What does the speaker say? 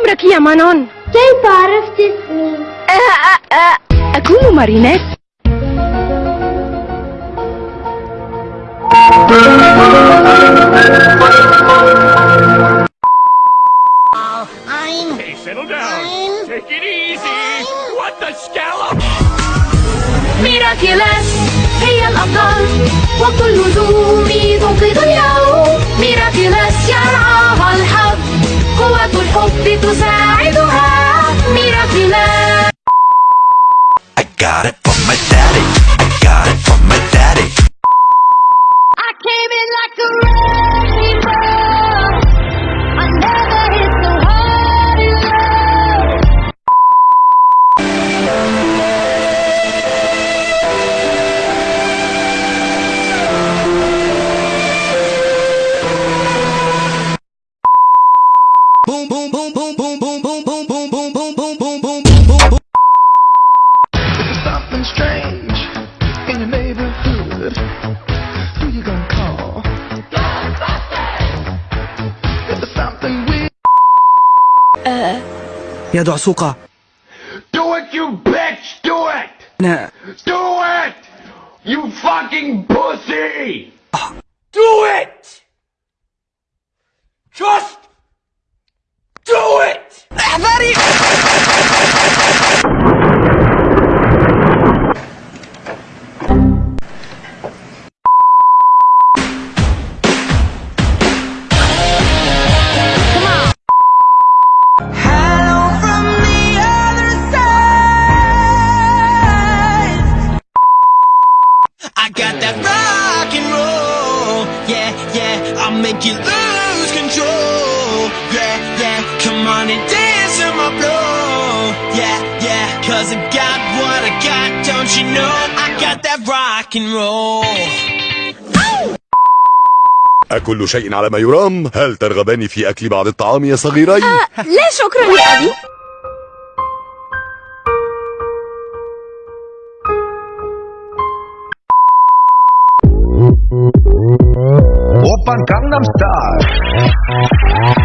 أمرك يا مانون كيف عرفت اسمي؟ أ- أ- أكون مارينيت Hey, settle down. Take it easy. What the scallop? Miraculous هي الأفضل وكل هدومي تنقذ ميراكيلاس I got it. يا دعسوقة Do it, you bitch! Do it! أنا Do it! You fucking pussy! Do it! Just got that rock and roll. Yeah, yeah. I'll make you lose control. Yeah, yeah. Come on and dance to my flow. Yeah, yeah. Cause I got what I got. Don't you know? I got that rock and roll. أكل شيء على ما يرام؟ هل ترغبان في أكل بعض الطعام يا صغيري؟ لا شكرا يا أبي Open Gangnam Style.